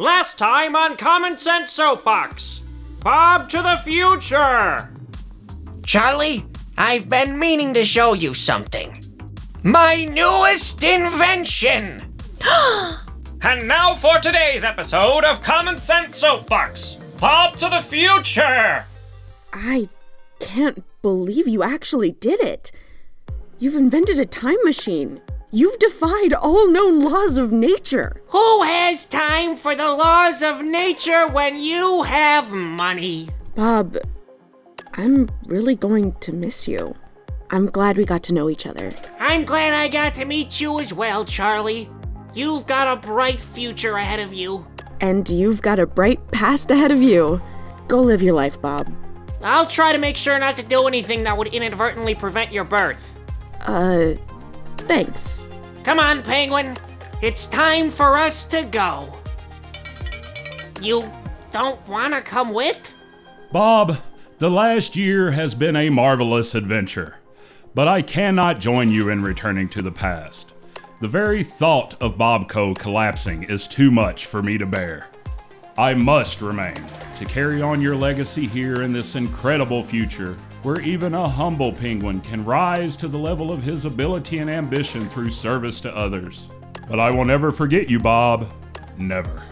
Last time on Common Sense Soapbox. Bob to the future. Charlie, I've been meaning to show you something. My newest invention! And now for today's episode of Common Sense Soapbox. Bob to the future. I can't believe you actually did it. You've invented a time machine. You've defied all known laws of nature. Who has time for the laws of nature when you have money? Bob, I'm really going to miss you. I'm glad we got to know each other. I'm glad I got to meet you as well, Charlie. You've got a bright future ahead of you. And you've got a bright past ahead of you. Go live your life, Bob. I'll try to make sure not to do anything that would inadvertently prevent your birth. Uh, thanks. Come on, Penguin. It's time for us to go. You don't want to come with? Bob, the last year has been a marvelous adventure, but I cannot join you in returning to the past. The very thought of Bobco collapsing is too much for me to bear. I must remain to carry on your legacy here in this incredible future where even a humble penguin can rise to the level of his ability and ambition through service to others. But I will never forget you, Bob. Never.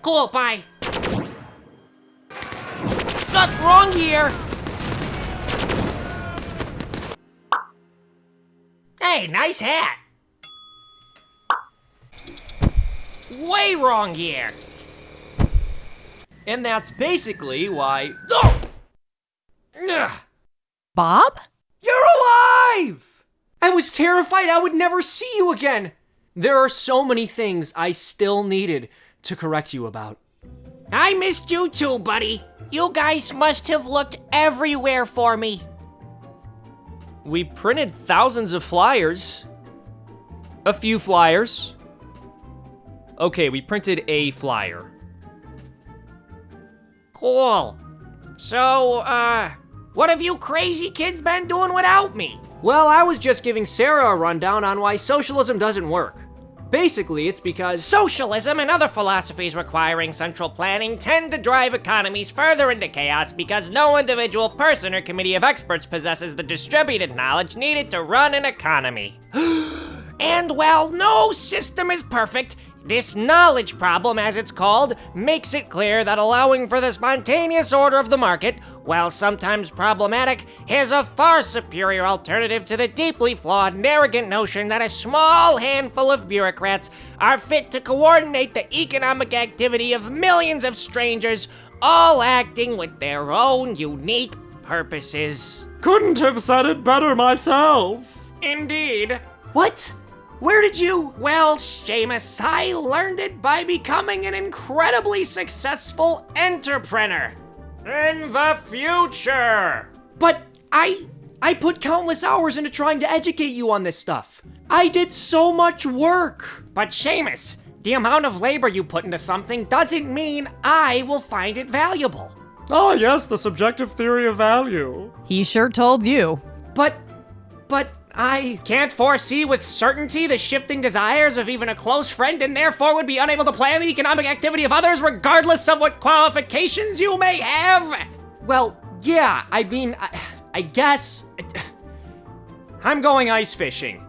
Cool, bye. Not wrong here. Hey, nice hat. Way wrong here. And that's basically why. Oh! Ugh. Bob? You're alive! I was terrified I would never see you again. There are so many things I still needed to correct you about. I missed you too, buddy. You guys must have looked everywhere for me. We printed thousands of flyers. A few flyers. Okay, we printed a flyer. Cool. So, uh, what have you crazy kids been doing without me? Well, I was just giving Sarah a rundown on why socialism doesn't work. Basically, it's because Socialism and other philosophies requiring central planning tend to drive economies further into chaos because no individual person or committee of experts possesses the distributed knowledge needed to run an economy. and while no system is perfect, this knowledge problem, as it's called, makes it clear that allowing for the spontaneous order of the market, while sometimes problematic, is a far superior alternative to the deeply flawed and arrogant notion that a small handful of bureaucrats are fit to coordinate the economic activity of millions of strangers, all acting with their own unique purposes. couldn't have said it better myself. Indeed. What? Where did you? Well, Seamus, I learned it by becoming an incredibly successful entrepreneur. In the future. But I I put countless hours into trying to educate you on this stuff. I did so much work. But Seamus, the amount of labor you put into something doesn't mean I will find it valuable. Oh, yes, the subjective theory of value. He sure told you. But but I Can't foresee with certainty the shifting desires of even a close friend and therefore would be unable to plan the economic activity of others regardless of what qualifications you may have. well, yeah, I mean, I, I guess I'm going ice fishing.